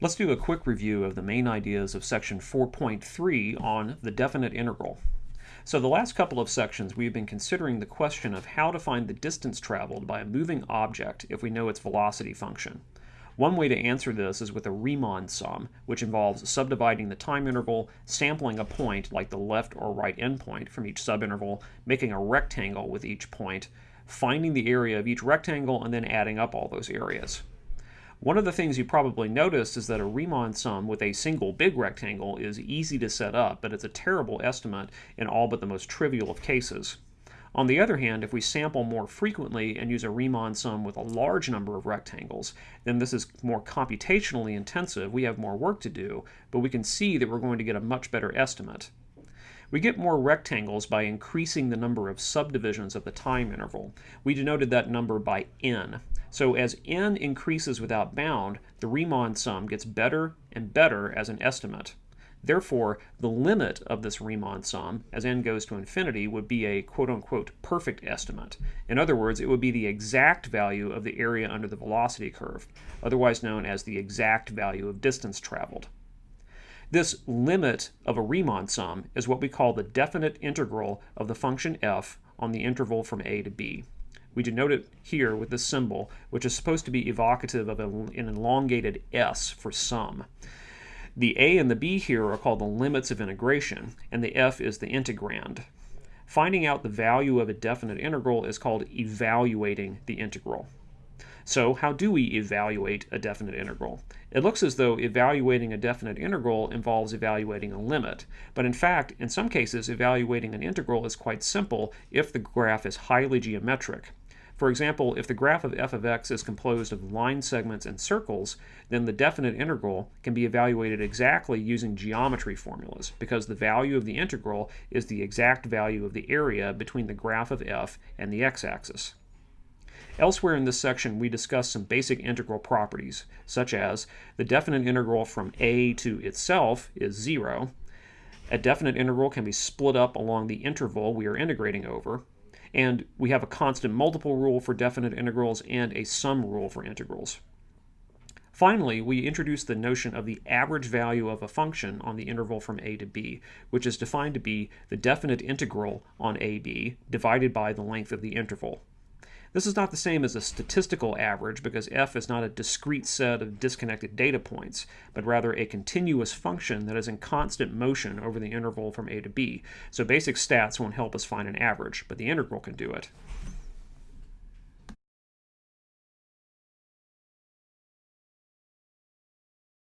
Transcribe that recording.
Let's do a quick review of the main ideas of section 4.3 on the definite integral. So the last couple of sections we've been considering the question of how to find the distance traveled by a moving object if we know its velocity function. One way to answer this is with a Riemann sum, which involves subdividing the time interval, sampling a point like the left or right endpoint from each subinterval, making a rectangle with each point, finding the area of each rectangle, and then adding up all those areas. One of the things you probably noticed is that a Riemann sum with a single big rectangle is easy to set up, but it's a terrible estimate in all but the most trivial of cases. On the other hand, if we sample more frequently and use a Riemann sum with a large number of rectangles, then this is more computationally intensive, we have more work to do, but we can see that we're going to get a much better estimate. We get more rectangles by increasing the number of subdivisions of the time interval. We denoted that number by n. So as n increases without bound, the Riemann sum gets better and better as an estimate. Therefore, the limit of this Riemann sum, as n goes to infinity, would be a quote-unquote perfect estimate. In other words, it would be the exact value of the area under the velocity curve, otherwise known as the exact value of distance traveled. This limit of a Riemann sum is what we call the definite integral of the function f on the interval from a to b. We denote it here with this symbol, which is supposed to be evocative of an elongated s for sum. The a and the b here are called the limits of integration, and the f is the integrand. Finding out the value of a definite integral is called evaluating the integral. So how do we evaluate a definite integral? It looks as though evaluating a definite integral involves evaluating a limit, but in fact, in some cases, evaluating an integral is quite simple if the graph is highly geometric. For example, if the graph of f of x is composed of line segments and circles, then the definite integral can be evaluated exactly using geometry formulas, because the value of the integral is the exact value of the area between the graph of f and the x-axis. Elsewhere in this section, we discuss some basic integral properties, such as the definite integral from a to itself is 0, a definite integral can be split up along the interval we are integrating over, and we have a constant multiple rule for definite integrals and a sum rule for integrals. Finally, we introduce the notion of the average value of a function on the interval from a to b, which is defined to be the definite integral on ab divided by the length of the interval. This is not the same as a statistical average because f is not a discrete set of disconnected data points, but rather a continuous function that is in constant motion over the interval from a to b. So basic stats won't help us find an average, but the integral can do it.